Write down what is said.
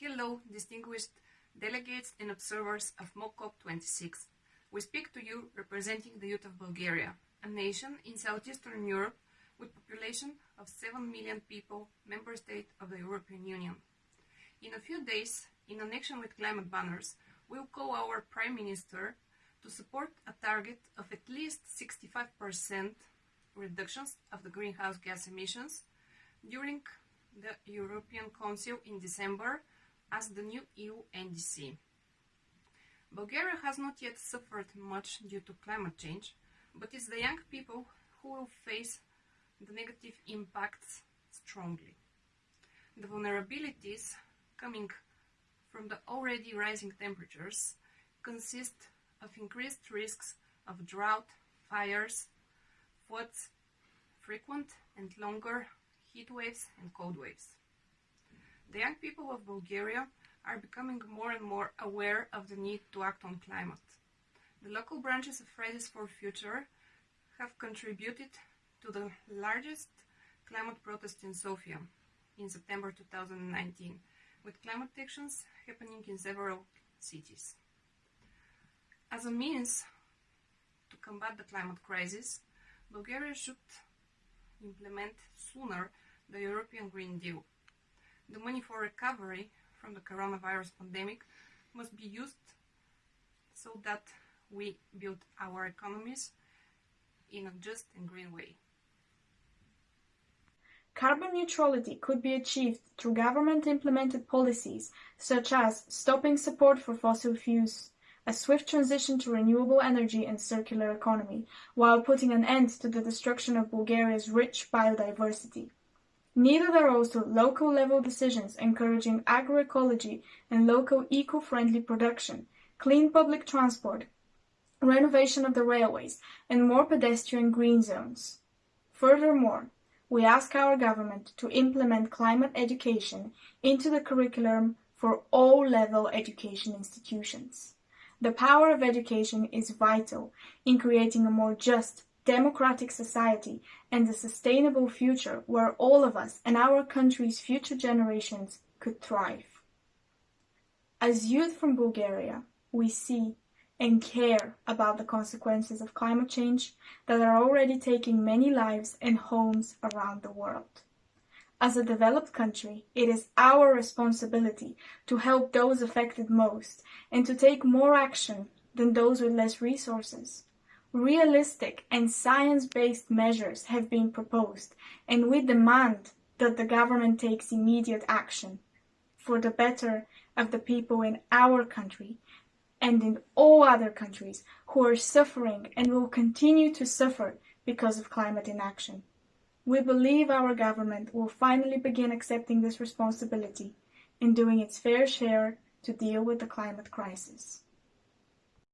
Hello, distinguished delegates and observers of Mock COP 26. We speak to you representing the youth of Bulgaria, a nation in southeastern Europe with population of 7 million people, member state of the European Union. In a few days, in connection with climate banners, we'll call our Prime Minister to support a target of at least 65% reductions of the greenhouse gas emissions during the European Council in December as the new EU NDC. Bulgaria has not yet suffered much due to climate change, but it's the young people who will face the negative impacts strongly. The vulnerabilities coming from the already rising temperatures consist of increased risks of drought, fires, floods, frequent and longer heat waves and cold waves. The young people of Bulgaria are becoming more and more aware of the need to act on climate. The local branches of Fridays for Future have contributed to the largest climate protest in Sofia in September 2019, with climate actions happening in several cities. As a means to combat the climate crisis, Bulgaria should implement sooner the European Green Deal. The money for recovery from the coronavirus pandemic must be used so that we build our economies in a just and green way. Carbon neutrality could be achieved through government implemented policies such as stopping support for fossil fuels, a swift transition to renewable energy and circular economy, while putting an end to the destruction of Bulgaria's rich biodiversity. Neither are also local level decisions encouraging agroecology and local eco-friendly production, clean public transport, renovation of the railways, and more pedestrian green zones. Furthermore, we ask our government to implement climate education into the curriculum for all level education institutions. The power of education is vital in creating a more just, democratic society and a sustainable future where all of us and our country's future generations could thrive. As youth from Bulgaria, we see and care about the consequences of climate change that are already taking many lives and homes around the world. As a developed country, it is our responsibility to help those affected most and to take more action than those with less resources. Realistic and science-based measures have been proposed, and we demand that the government takes immediate action for the better of the people in our country and in all other countries who are suffering and will continue to suffer because of climate inaction. We believe our government will finally begin accepting this responsibility and doing its fair share to deal with the climate crisis.